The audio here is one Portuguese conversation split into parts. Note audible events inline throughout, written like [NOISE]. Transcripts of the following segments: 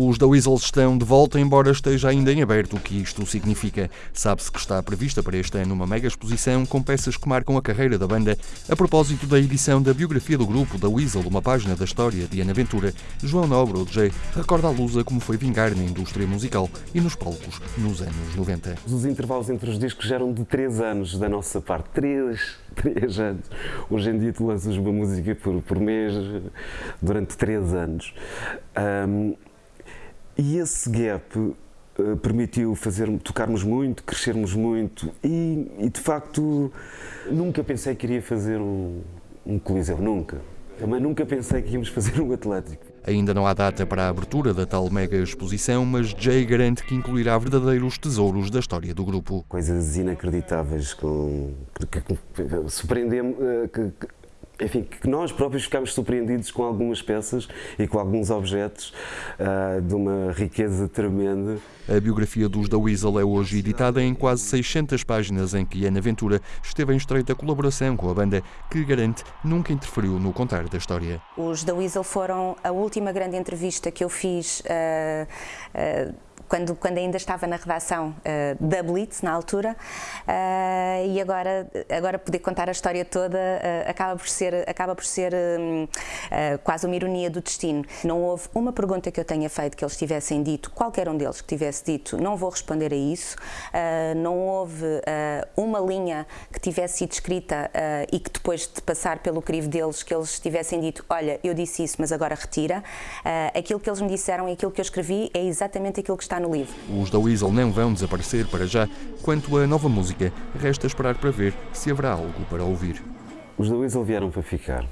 Os da Weasels estão de volta, embora esteja ainda em aberto o que isto significa. Sabe-se que está prevista para este ano uma mega exposição com peças que marcam a carreira da banda. A propósito da edição da biografia do grupo, da Weasel, uma página da história de Ana Ventura, João Nobre, o DJ, recorda a Lusa como foi vingar na indústria musical e nos palcos nos anos 90. Os intervalos entre os discos eram de 3 anos da nossa parte. 3, 3 [LAUGHS] anos. Hoje em dia tu lanças uma música por, por mês durante 3 anos. Um, e esse gap uh, permitiu fazer, tocarmos muito, crescermos muito e, e, de facto nunca pensei que iria fazer um, um coliseu, nunca. Também nunca pensei que íamos fazer um Atlético. Ainda não há data para a abertura da tal mega exposição, mas Jay garante que incluirá verdadeiros tesouros da história do grupo. Coisas inacreditáveis, que, que, que surpreendem-me, uh, que, enfim, que nós próprios ficamos surpreendidos com algumas peças e com alguns objetos uh, de uma riqueza tremenda. A biografia dos da Weasel é hoje editada em quase 600 páginas em que Ana Ventura esteve em estreita colaboração com a banda, que garante nunca interferiu no contar da história. Os da Weasel foram a última grande entrevista que eu fiz uh, uh, quando, quando ainda estava na redação uh, da Blitz, na altura, uh, e agora, agora poder contar a história toda uh, acaba por ser, acaba por ser quase uma ironia do destino. Não houve uma pergunta que eu tenha feito que eles tivessem dito, qualquer um deles que tivesse dito, não vou responder a isso, não houve uma linha que tivesse sido escrita e que depois de passar pelo crivo deles, que eles tivessem dito, olha, eu disse isso, mas agora retira. aquilo que eles me disseram e aquilo que eu escrevi é exatamente aquilo que está no livro. Os da Weasel não vão desaparecer para já. Quanto à nova música, resta esperar para ver se haverá algo para ouvir. Os da Weasel vieram para ficar.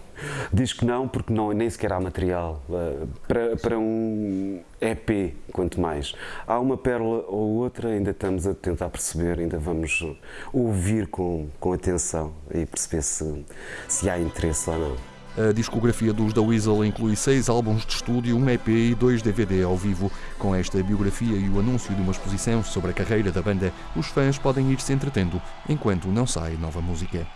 Diz que não, porque não, nem sequer há material uh, para, para um EP, quanto mais. Há uma pérola ou outra, ainda estamos a tentar perceber, ainda vamos ouvir com, com atenção e perceber se, se há interesse ou não. A discografia dos The Weasel inclui seis álbuns de estúdio, um EP e dois DVD ao vivo. Com esta biografia e o anúncio de uma exposição sobre a carreira da banda, os fãs podem ir se entretendo enquanto não sai nova música.